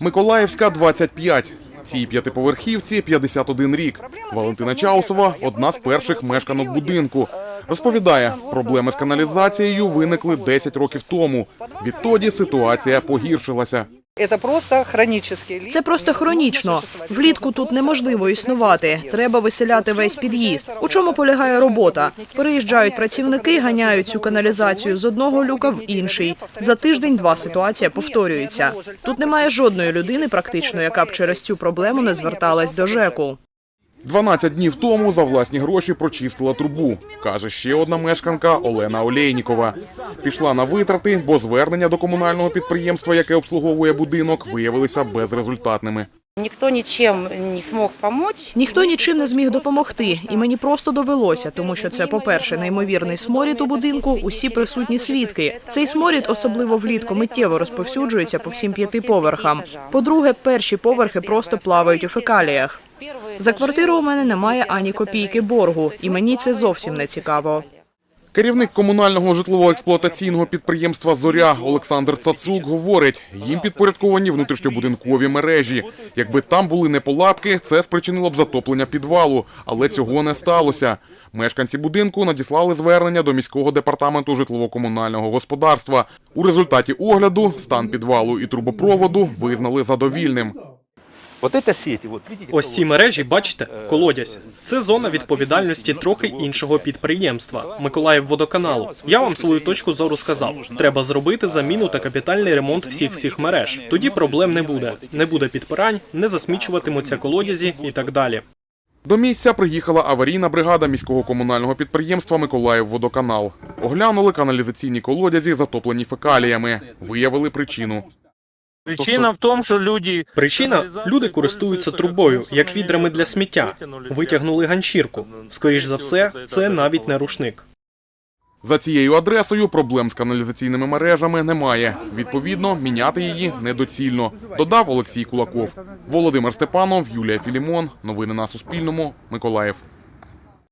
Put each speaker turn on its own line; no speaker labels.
Миколаївська 25. Цій п'ятиповерхівці 51 рік. Валентина Чаусова – одна з перших мешканок будинку. Розповідає, проблеми з каналізацією виникли 10 років тому. Відтоді ситуація погіршилася.
Це просто хронічно. Влітку тут неможливо існувати. Треба виселяти весь під'їзд. У чому полягає робота? Переїжджають працівники, ганяють цю каналізацію з одного люка в інший. За тиждень-два ситуація повторюється. Тут немає жодної людини, практично, яка б через цю проблему не зверталась до ЖЕКу.
12 днів тому за власні гроші прочистила трубу, каже ще одна мешканка Олена Олейнікова. Пішла на витрати, бо звернення до комунального підприємства, яке обслуговує будинок, виявилися безрезультатними.
Никто ничем не смог помочь.
Ніхто нічим не зміг допомогти, і мені просто довелося, тому що це, по-перше, неймовірний сморід у будинку. Усі присутні свідки. Цей сморід, особливо влітку, миттєво розповсюджується по всім п'яти поверхам. По-друге, перші поверхи просто плавають у фекаліях. За квартиру у мене немає ані копійки боргу, і мені це зовсім не цікаво.
Керівник комунального житлово-експлуатаційного підприємства Зоря Олександр Цацук говорить, їм підпорядковані внутрішньобудинкові мережі. Якби там були неполадки, це спричинило б затоплення підвалу, але цього не сталося. Мешканці будинку надіслали звернення до міського департаменту житлово-комунального господарства. У результаті огляду стан підвалу і трубопроводу визнали задовільним.
Ось ці мережі, бачите, колодязь. Це зона відповідальності трохи іншого підприємства Миколаївводоканалу. Я вам свою точку зору сказав. Треба зробити заміну та капітальний ремонт всіх цих мереж. Тоді проблем не буде. Не буде підпирань, не засмічуватимуться колодязі і так далі.
До місця приїхала аварійна бригада міського комунального підприємства Миколаївводоканал. Оглянули каналізаційні колодязі, затоплені фекаліями. Виявили причину.
Причина в тому, що люди
Причина люди користуються трубою, як відрами для сміття. Витягнули ганчірку. Скоріш за все, це навіть не рушник.
За цією адресою проблем з каналізаційними мережами немає. Відповідно, міняти її недоцільно. Додав Олексій Кулаков. Володимир Степанов, Юлія Філімон. Новини на Суспільному. Миколаїв.